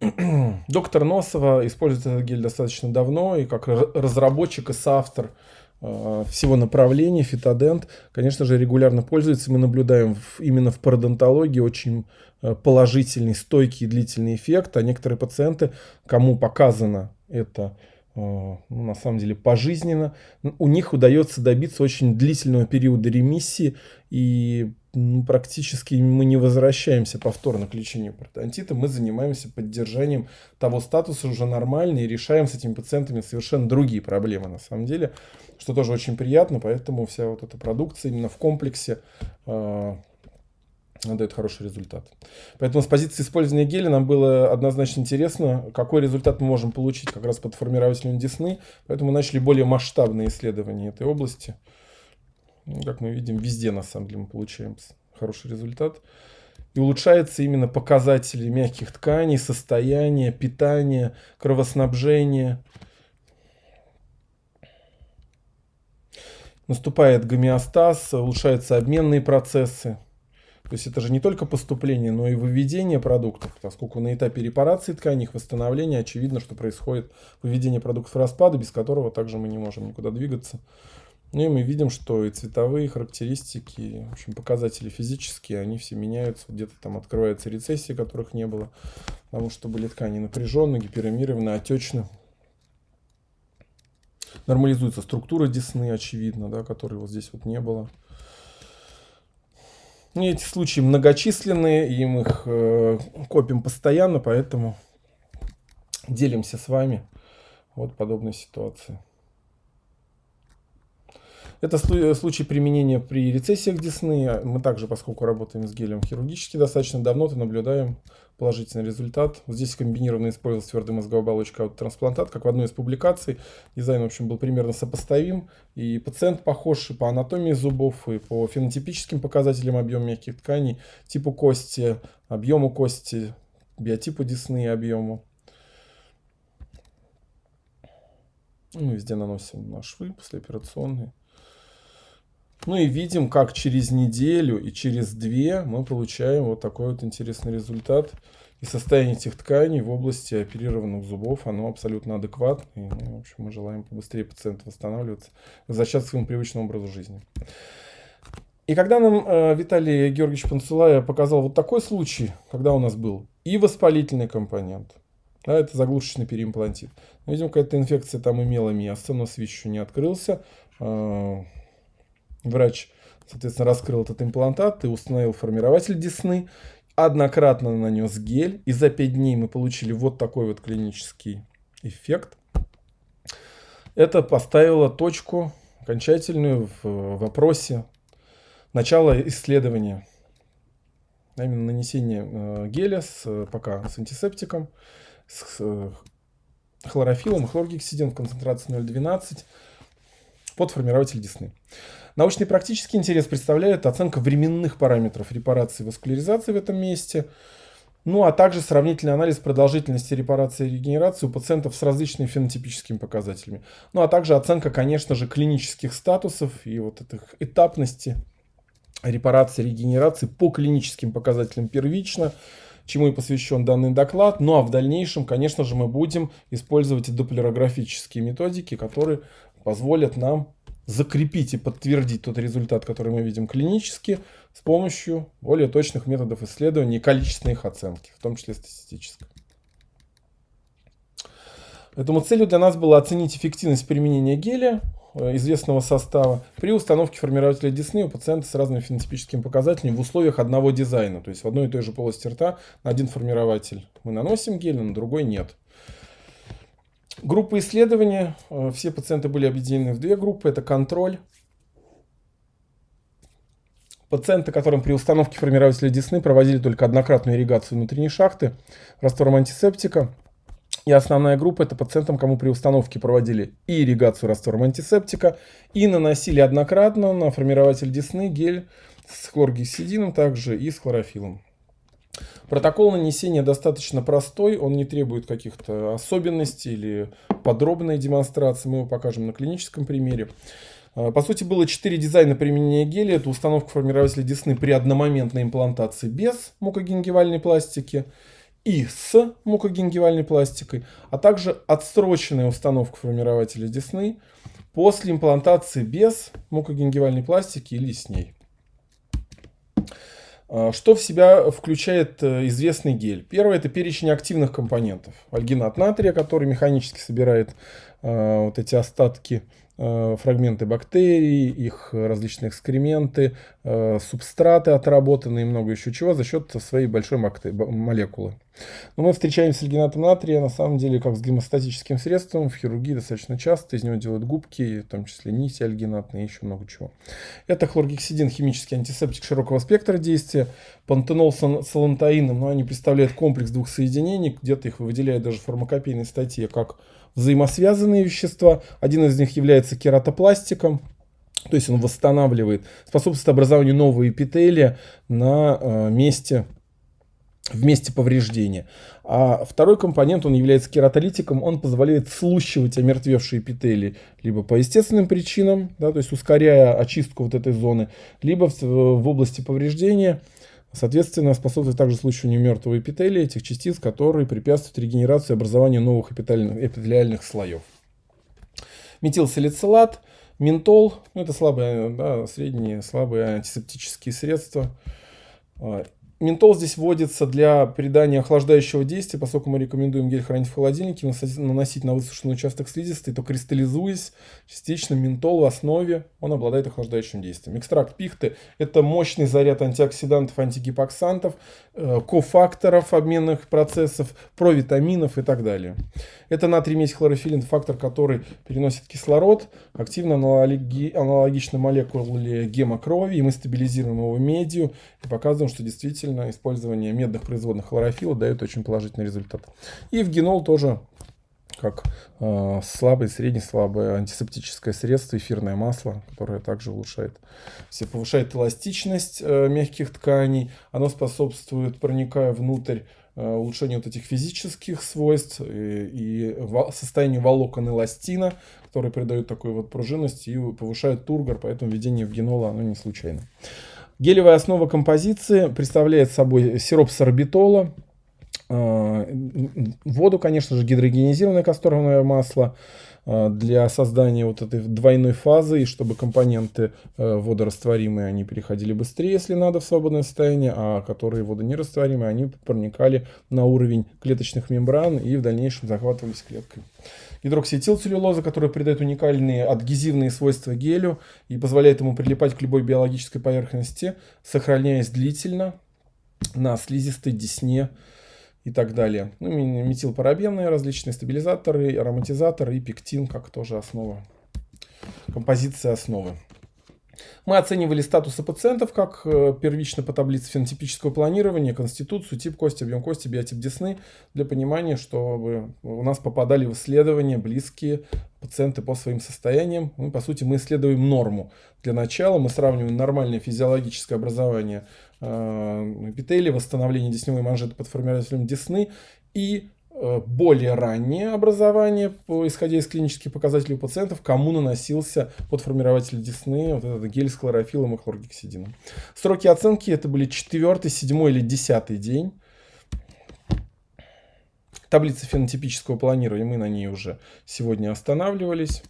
Доктор Носова использует этот гель достаточно давно, и как разработчик и соавтор э, всего направления, фитодент, конечно же, регулярно пользуется. Мы наблюдаем в, именно в пародонтологии очень э, положительный, стойкий и длительный эффект, а некоторые пациенты, кому показано это э, ну, на самом деле пожизненно, у них удается добиться очень длительного периода ремиссии и ну, практически мы не возвращаемся повторно к лечению пародонтита, мы занимаемся поддержанием того статуса уже нормально и решаем с этими пациентами совершенно другие проблемы на самом деле, что тоже очень приятно, поэтому вся вот эта продукция именно в комплексе э, дает хороший результат. Поэтому с позиции использования геля нам было однозначно интересно, какой результат мы можем получить как раз под формирователем десны, поэтому мы начали более масштабные исследования этой области. Ну, как мы видим, везде на самом деле мы получаем хороший результат. И улучшаются именно показатели мягких тканей, состояния, питания, кровоснабжения. Наступает гомеостаз, улучшаются обменные процессы. То есть это же не только поступление, но и выведение продуктов, поскольку на этапе репарации тканей, их восстановления очевидно, что происходит выведение продуктов распада, без которого также мы не можем никуда двигаться. Ну и мы видим, что и цветовые характеристики, в общем, показатели физические, они все меняются. Где-то там открываются рецессии, которых не было, потому что были ткани напряженные, гиперемированы, отечны. Нормализуется структура десны, очевидно, да, которой вот здесь вот не было. И эти случаи многочисленные, и мы их э, копим постоянно, поэтому делимся с вами вот подобной ситуации. Это случай применения при рецессиях десны. Мы также, поскольку работаем с гелем хирургически достаточно давно, то наблюдаем положительный результат. Здесь комбинированно использовалась твердая мозговая оболочка аутотрансплантат, как в одной из публикаций. Дизайн, в общем, был примерно сопоставим. И пациент похож и по анатомии зубов, и по фенотипическим показателям объема мягких тканей, типу кости, объему кости, биотипу десны и объему. Мы везде наносим на швы послеоперационные. Ну и видим, как через неделю и через две мы получаем вот такой вот интересный результат. И состояние этих тканей в области оперированных зубов, оно абсолютно адекватно. И, ну, в общем, мы желаем побыстрее пациенту восстанавливаться, возвращаться к своему привычному образу жизни. И когда нам э, Виталий Георгиевич Панцулая показал вот такой случай, когда у нас был и воспалительный компонент, да, это заглушечный переимплантит. Мы видим, какая-то инфекция там имела место, но свич еще не открылся. Э, Врач, соответственно, раскрыл этот имплантат и установил формирователь десны, однократно нанес гель, и за 5 дней мы получили вот такой вот клинический эффект. Это поставило точку окончательную в вопросе начала исследования. А именно нанесение э, геля с, пока с антисептиком, с э, хлорофилом, хлоргексидин в концентрации 0,12 под формирователь десны. Научный практический интерес представляет оценка временных параметров репарации и васкуляризации в этом месте, ну а также сравнительный анализ продолжительности репарации и регенерации у пациентов с различными фенотипическими показателями. Ну а также оценка, конечно же, клинических статусов и вот этих этапности репарации регенерации по клиническим показателям первично, чему и посвящен данный доклад. Ну а в дальнейшем, конечно же, мы будем использовать доплерографические методики, которые позволят нам закрепить и подтвердить тот результат, который мы видим клинически, с помощью более точных методов исследования и количественной их оценки, в том числе статистической. Поэтому целью для нас было оценить эффективность применения геля э, известного состава при установке формирователя десны у пациента с разными фенотипическими показателями в условиях одного дизайна. То есть в одной и той же полости рта на один формирователь мы наносим гель, а на другой нет. Группа исследования. Э, все пациенты были объединены в две группы. Это контроль. Пациенты, которым при установке формирователя десны проводили только однократную ирригацию внутренней шахты раствором антисептика. И основная группа это пациентам, кому при установке проводили и ирригацию раствором антисептика, и наносили однократно на формирователь десны гель с хлоргексидином также и с хлорофилом. Протокол нанесения достаточно простой, он не требует каких-то особенностей или подробной демонстрации, мы его покажем на клиническом примере. А, по сути, было 4 дизайна применения геля. Это установка формирователя десны при одномоментной имплантации без мукогенгивальной пластики. и с мукогенгивальной пластикой, а также отсроченная установка формирователя десны после имплантации без мукогенгивальной пластики или с ней. А, что в себя включает э, известный гель? Первое – это перечень активных компонентов. Альгинат натрия, который механически собирает э, вот эти остатки фрагменты бактерий, их различные экскременты, э, субстраты отработанные и много еще чего за счет своей большой молекулы. Но мы встречаем с альгинатом натрия на самом деле как с гемостатическим средством. В хирургии достаточно часто из него делают губки, в том числе нити альгинатные и еще много чего. Это хлоргексидин, химический антисептик широкого спектра действия. Пантенол с салантаином, но они представляют комплекс двух соединений. Где-то их выделяют даже в фармакопейной статье как взаимосвязанные вещества. Один из них является кератопластиком, то есть он восстанавливает, способствует образованию нового эпителия на э, месте в месте повреждения. А второй компонент, он является кератолитиком, он позволяет слущивать омертвевшие эпителии либо по естественным причинам, да, то есть ускоряя очистку вот этой зоны, либо в, в области повреждения Соответственно, способствует также случаю мертвого эпителия, этих частиц, которые препятствуют регенерации и образованию новых эпителиальных, эпителиальных слоев. Метилсалицилат, ментол, ну, это слабые, да, средние, слабые антисептические средства. Ментол здесь вводится для придания охлаждающего действия, поскольку мы рекомендуем гель хранить в холодильнике, наносить на высушенный участок слизистой, то кристаллизуясь частично ментол в основе, он обладает охлаждающим действием. Экстракт пихты – это мощный заряд антиоксидантов, антигипоксантов, э, кофакторов обменных процессов, провитаминов и так далее. Это натрий медь хлорофилин, фактор, который переносит кислород, активно аналоги, аналогично молекуле гемокрови, и мы стабилизируем его медью и показываем, что действительно действительно использование медных производных хлорофила дает очень положительный результат. И в генол тоже как э, слабое, средне-слабое антисептическое средство, эфирное масло, которое также улучшает, все повышает эластичность э, мягких тканей, оно способствует, проникая внутрь, э, улучшению вот этих физических свойств и, и во, состоянию волокон эластина, которые придают такую вот пружинность и повышают тургор, поэтому введение в генола оно не случайно. Гелевая основа композиции представляет собой сироп сорбитола, а, воду, конечно же, гидрогенизированное касторовое масло для создания вот этой двойной фазы, и чтобы компоненты э, водорастворимые, они переходили быстрее, если надо, в свободное состояние, а которые водонерастворимые, они проникали на уровень клеточных мембран и в дальнейшем захватывались клеткой. Гидроксиэтилцеллюлоза, которая придает уникальные адгезивные свойства гелю и позволяет ему прилипать к любой биологической поверхности, сохраняясь длительно на слизистой десне и так далее. Ну, метилпарабенные различные стабилизаторы, ароматизаторы и пектин как тоже основа, композиция основы. Мы оценивали статусы пациентов как э, первично по таблице фенотипического планирования, конституцию, тип кости, объем кости, биотип десны, для понимания, чтобы у нас попадали в исследования близкие пациенты по своим состояниям. Мы, по сути, мы исследуем норму. Для начала мы сравниваем нормальное физиологическое образование э, эпителия, восстановление десневой манжеты под формирователем десны и более раннее образование, исходя из клинических показателей у пациентов, кому наносился подформирователь десны, вот этот гель с хлорофилом и хлоргексидином. Сроки оценки это были 4, 7 или 10 день. Таблица фенотипического планирования, мы на ней уже сегодня останавливались.